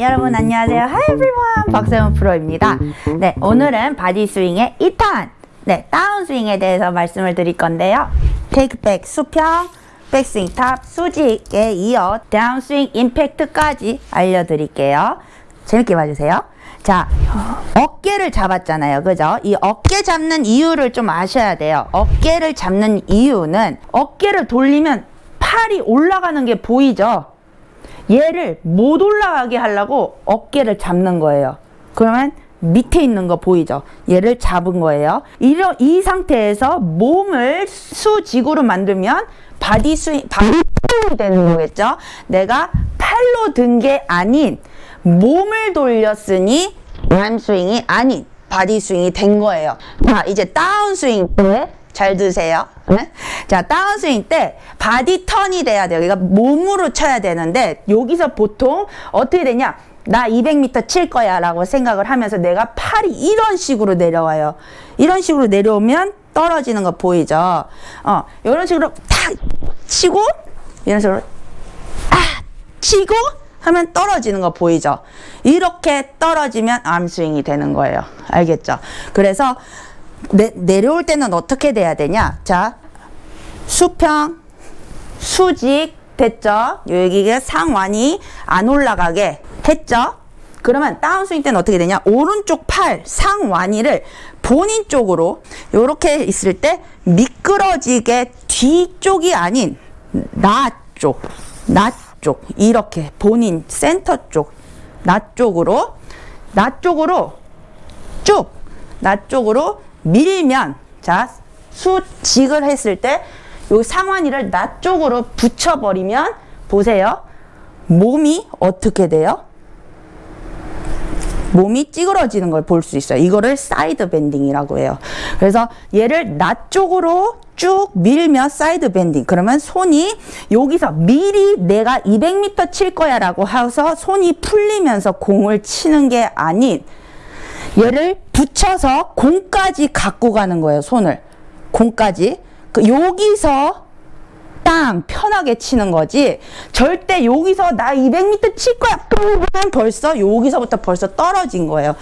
여러분 안녕하세요. Hi everyone. 박세훈 프로입니다. 네, 오늘은 body 스윙의 2탄, 네, 다운 스윙에 대해서 말씀을 드릴 건데요. 테이크 백 수평, 백스윙 top, 수직에 이어 다운 스윙 임팩트까지 알려 드릴게요. 재밌게 봐 주세요. 자, 어깨를 잡았잖아요. 그죠? 이 어깨 잡는 이유를 좀 아셔야 돼요. 어깨를 잡는 이유는 어깨를 돌리면 팔이 올라가는 게 보이죠? 얘를 못 올라가게 하려고 어깨를 잡는 거예요. 그러면 밑에 있는 거 보이죠? 얘를 잡은 거예요. 이런 이 상태에서 몸을 수직으로 만들면 body swing, body swing이 되는 거겠죠? 내가 팔로 든 게 아닌 몸을 돌렸으니 arm swing이 아닌 body swing이 된 거예요. 자, 이제 다운 스윙 때 잘 드세요. 네? 자, 다운스윙 때 body turn이 돼야 돼요. 그러니까 몸으로 쳐야 되는데 여기서 보통 어떻게 되냐? 나 200m 칠 거야 라고 생각을 하면서 내가 팔이 이런 식으로 내려와요. 이런 식으로 내려오면 떨어지는 거 보이죠? 어, 이런 식으로 탁 치고 이런 식으로 아 치고 하면 떨어지는 거 보이죠? 이렇게 떨어지면 arm swing이 되는 거예요. 알겠죠? 그래서 내, 내려올 때는 어떻게 돼야 되냐? 자, 수평, 수직 됐죠? 여기가 상완이 안 올라가게 했죠? 그러면 다운스윙 때는 어떻게 되냐? 오른쪽 팔 상완이를 본인 쪽으로 이렇게 있을 때 미끄러지게 뒤쪽이 아닌 나 쪽, 나 쪽, 이렇게 본인 센터 쪽, 나 쪽으로, 나 쪽으로 쭉, 나 쪽으로 밀면 자 수직을 했을 때 요 상완이를 나 쪽으로 붙여버리면 보세요. 몸이 어떻게 돼요? 몸이 찌그러지는 걸 볼 수 있어요. 이거를 side bending이라고 해요. 그래서 얘를 나 쪽으로 쭉 밀면 side bending. 그러면 손이 여기서 미리 내가 200m 칠 거야 라고 해서 손이 풀리면서 공을 치는 게 아닌 얘를 붙여서 공까지 갖고 가는 거예요, 손을. 공까지. 그 여기서 땅 편하게 치는 거지. 절대 여기서 나 200m 칠 거야. 벌써 여기서부터 벌써 떨어진 거예요.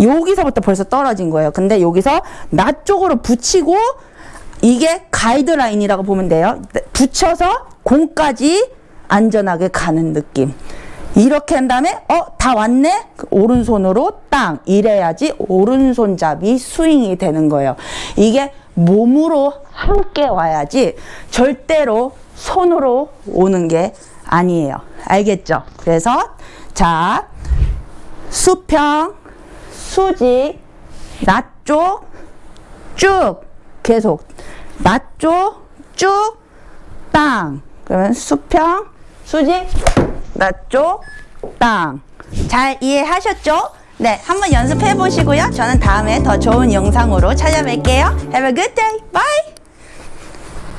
여기서부터 벌써 떨어진 거예요. 근데 여기서 나 쪽으로 붙이고 이게 가이드라인이라고 보면 돼요. 붙여서 공까지 안전하게 가는 느낌. 이렇게 한 다음에 어 다 왔네? 오른손으로 땅 이래야지 오른손잡이 스윙이 되는 거예요. 이게 몸으로 함께 와야지 절대로 손으로 오는 게 아니에요. 알겠죠? 그래서 자 수평 수직 나쪽 쭉 계속. 나쪽 쭉땅. 그러면 수평 수직 나쪽 땅. 잘 이해하셨죠? 네, 한번 연습해 보시고요. 저는 다음에 더 좋은 영상으로 찾아뵐게요. Have a good day. Bye.